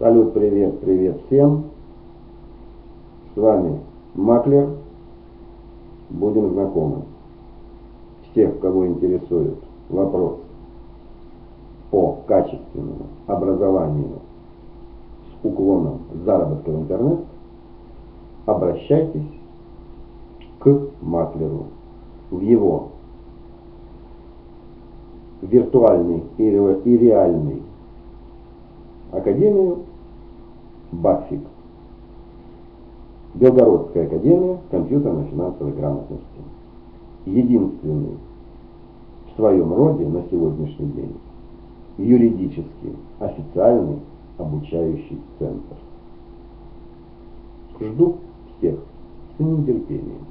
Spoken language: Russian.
Салют, привет, привет всем. С вами Маклер. Будем знакомы. Всех, кого интересует вопрос по качественному образованию с уклоном заработка в интернет, обращайтесь к Маклеру в его виртуальный и реальный академию БАФИК. Белгородская академия компьютерно-финансовой грамотности. Единственный в своем роде на сегодняшний день юридически официальный обучающий центр. Жду всех с нетерпением.